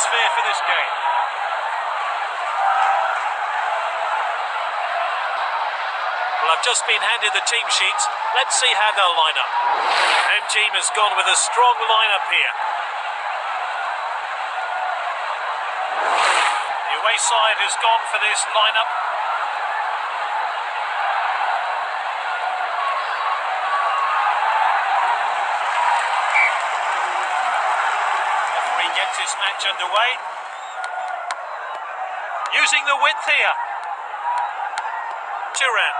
atmosphere for this game. Well, I've just been handed the team sheets. Let's see how they'll line up. Home team has gone with a strong lineup here. The away side has gone for this lineup. Referee gets this match underway. Using the width here. Turan.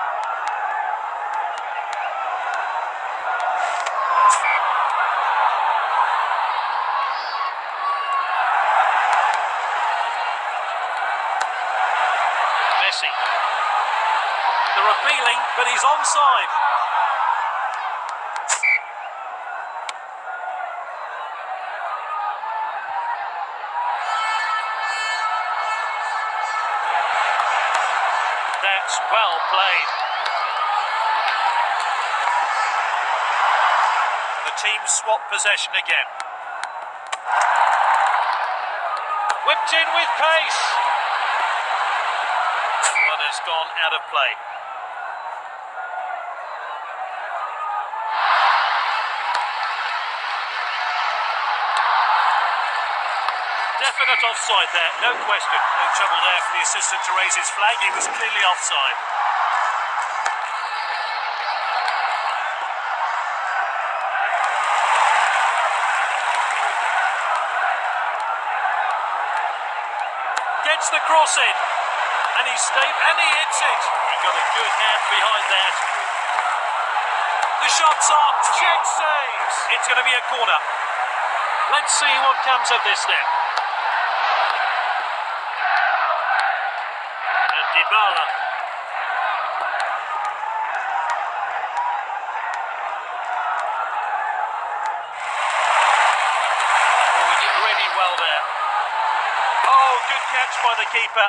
Messi. They're appealing, but he's onside. Well played. The team swap possession again. Whipped in with pace. One has gone out of play. Definite offside there, no question. No trouble there for the assistant to raise his flag. He was clearly offside. Gets the cross in. And he's stayed and he hits it. He got a good hand behind that. The shot's on. Check saves. It's going to be a corner. Let's see what comes of this then. Dybala. Oh, he did really well there. Oh, good catch by the keeper.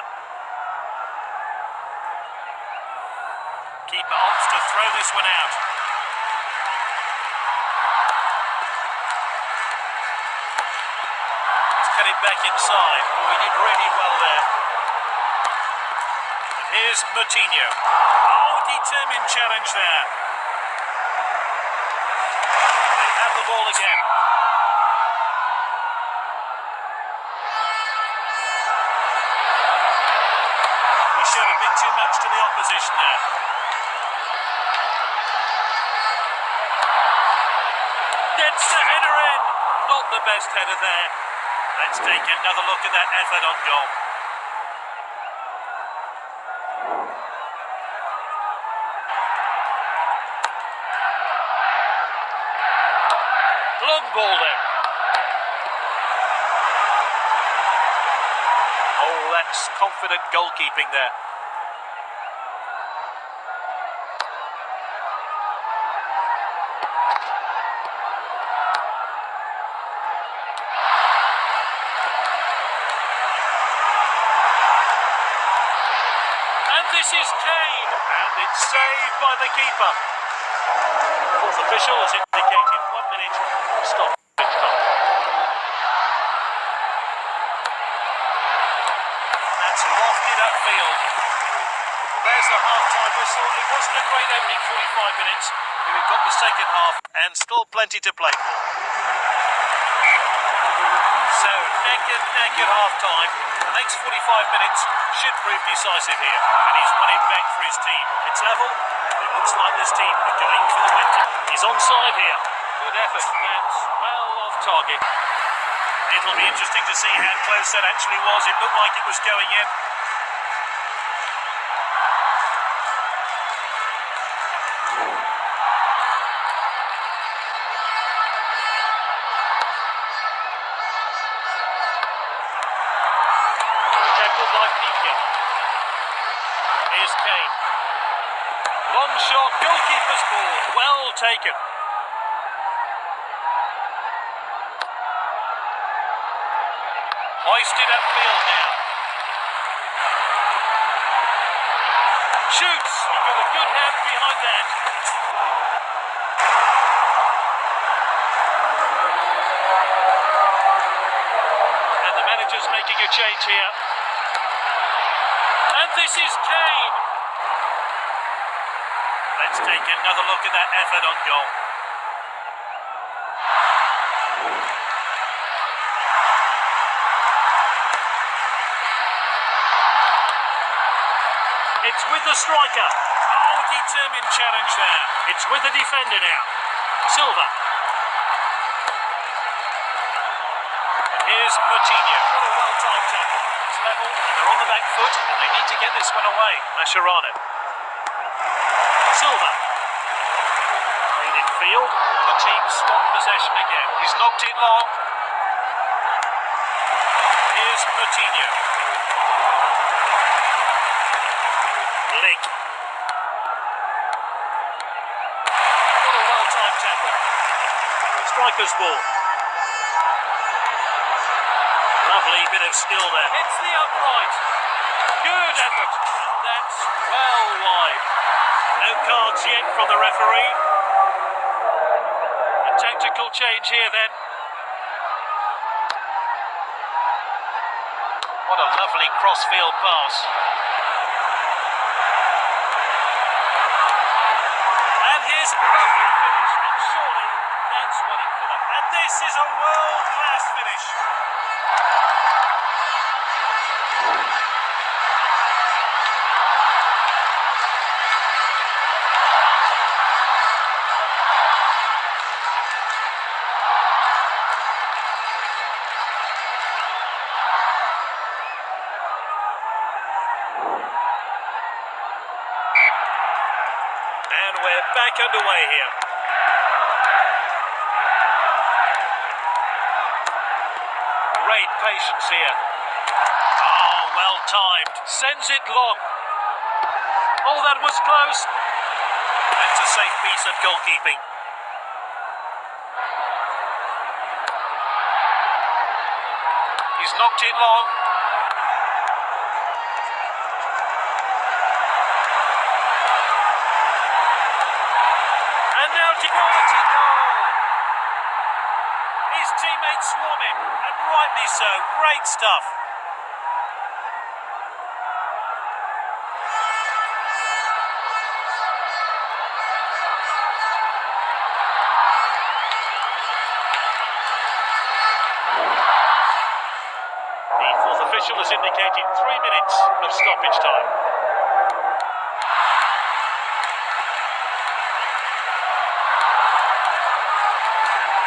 Keeper opts to throw this one out. He's cut it back inside. Oh, he did really well there. Here's Moutinho. Oh, determined challenge there. They have the ball again. He showed a bit too much to the opposition there. Gets the header in. Not the best header there. Let's take another look at that effort on goal. Ball there. Oh, that's confident goalkeeping there. And this is Kane. And it's saved by the keeper. Fourth official has indicated one minute stop. pitch time. That's lofted upfield. Well, there's the half-time whistle. It wasn't a great opening 45 minutes. We've got the second half and still plenty to play for. So, neck and neck at half-time. The next 45 minutes should prove decisive here. And he's won it back for his team. It's level. It looks like this team are going for the win. He's onside here. Good effort. That's well off target. It'll be interesting to see how close that actually was. It looked like it was going in. By Piqué. Here's Kane. Long shot, goalkeeper's ball. Well taken. Hoisted upfield now. Shoots. He got a good hand behind that. And the manager's making a change here. This is Kane. Let's take another look at that effort on goal. It's with the striker. Oh, determined challenge there. It's with the defender now. Silva. And here's Moutinho. What a well-timed tackle. It's level, and they're on the back foot, and they need to get this one away. Mascherano. Silva. Played in field. The team swap possession again. He's knocked it long. Here's Moutinho. Link. What a well-timed tackle. Striker's ball. Bit of skill there. It's the upright. Good effort. That's well wide. No cards yet from the referee. A tactical change here then. What a lovely crossfield pass. And here's a lovely finish, and surely that's what it for them. And this is a world-class finish. And we're back underway here. Great patience here. Oh, well timed. Sends it long. Oh, that was close. That's a safe piece of goalkeeping. He's knocked it long. And now to quality goal. His teammates swarm him, and rightly so. Great stuff. The fourth official has indicated three minutes of stoppage time.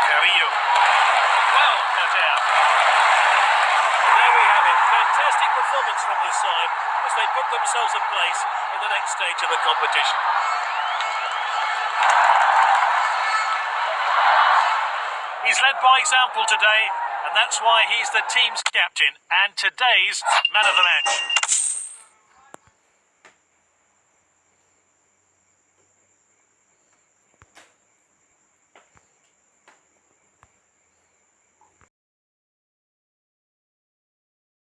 Carrillo. Well cut out. And there we have it. Fantastic performance from this side as they put themselves in place in the next stage of the competition. He's led by example today, and that's why he's the team's captain and today's man of the match.